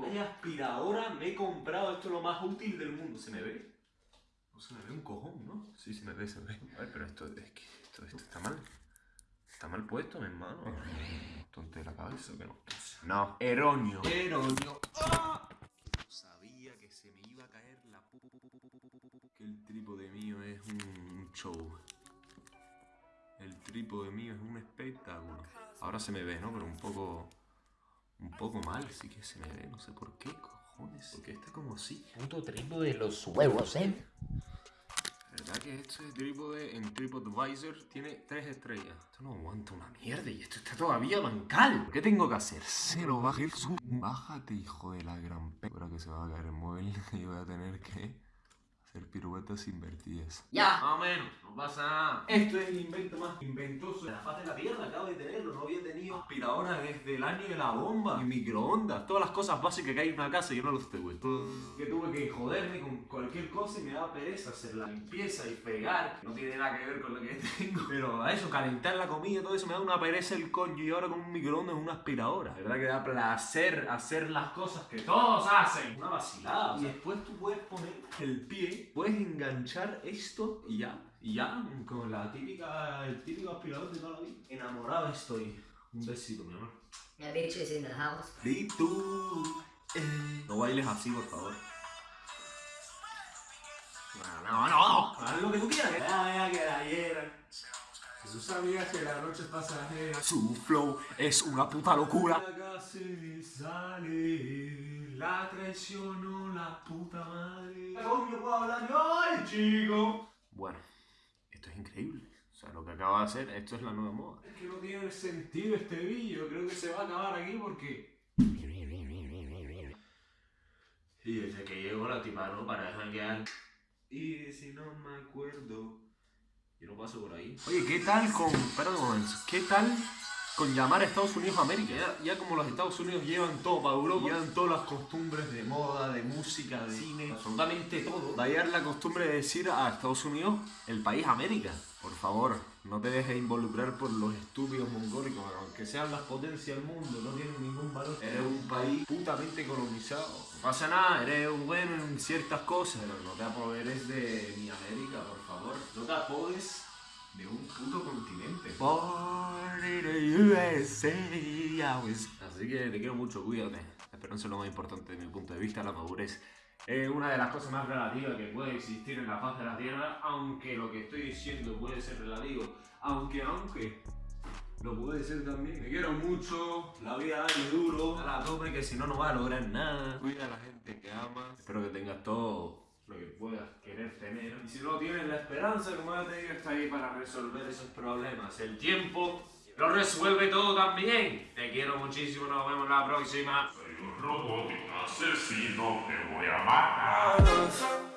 Vaya aspiradora me he comprado. Esto es lo más útil del mundo. ¿Se me ve? No se me ve un cojón, ¿no? Sí, se me ve, se me ve. A ver, pero esto, es que esto, esto está mal. Está mal puesto, mi hermano. Tonte la cabeza que no. No, erróneo. Erróneo. ¡Ah! sabía que se me iba a caer la Que el trípode mío es un show. El trípode mío es un espectáculo. Ahora se me ve, ¿no? Pero un poco... Un poco mal, sí que se me ve. No sé por qué, cojones. Porque está como así. Puto trípode de los huevos, ¿eh? ¿Verdad que este trípode en TripAdvisor tiene tres estrellas? Esto no aguanta una mierda y esto está todavía bancal. ¿Qué tengo que hacer? Se lo baje el sub. Bájate, hijo de la gran p... Ahora que se va a caer el móvil y voy a tener que hacer piruetas invertidas. Ya. Más o menos, no pasa nada. Esto es el invento más inventoso de la faz de la Tierra. Acabo de tenerlo, no había tenido aspiradora desde el año de la bomba. Y microondas, todas las cosas básicas que hay en una casa y yo no los tuve. Que tuve que joderme con cualquier cosa y me daba pereza hacer la limpieza y fregar. No tiene nada que ver con lo que tengo. Pero a eso, calentar la comida, todo eso me da una pereza el coño. Y ahora con un microondas es una aspiradora. ¿Verdad que da placer hacer las cosas que todos hacen? Una vacilada. Y después tú puedes poner el pie puedes enganchar esto y ya, y ya, con la típica, el típico aspirador de toda la vida. Enamorado estoy. Un besito, mi amor. My bitch is in the house. Y tú, eh. No bailes así, por favor. No, no, no. Haz lo que tú quieras. Que vaya, que la hieran. Jesús sabía que la noche es pasajera. Su flow es una puta locura. La traicionó la puta madre. ¿Cómo puedo hablar yo, ay, chico? Bueno, esto es increíble. O sea, lo que acaba de hacer, esto es la nueva moda. Es que no tiene sentido este vídeo. Creo que se va a acabar aquí porque... Y desde que llegó la tipa, ¿no? Para janguear. Y si no me acuerdo... Yo no paso por ahí. Oye, ¿qué tal con... Momento. ¿Qué tal con llamar a Estados Unidos a América? Ya, como los Estados Unidos llevan todo para Europa, llevan todas las costumbres de moda, de música, de cine, absolutamente todo. Va a llegar la costumbre de decir a Estados Unidos el país América. Por favor, no te dejes involucrar por los estúpidos mongólicos, aunque sean las potencias del mundo, no tienen ningún valor. Eres un país putamente colonizado. No pasa nada, eres bueno en ciertas cosas, pero no te apoderes de mi América, por favor. No te apodes de un puto continente. Así que te quiero mucho, cuídate. La esperanza es lo más importante de mi punto de vista, la madurez es una de las cosas más relativas que puede existir en la faz de la Tierra, aunque lo que estoy diciendo puede ser relativo, aunque, aunque, lo puede ser también. Te quiero mucho, la vida es duro, a la tope que si no no vas a lograr nada. Cuida a la gente que amas. Espero que tengas todo lo que puedas querer tener. Y si no tienes la esperanza, como ya te digo, está ahí para resolver esos problemas. El tiempo lo resuelve todo también. Te quiero muchísimo, nos vemos la próxima. Robot asesino, te voy a matar.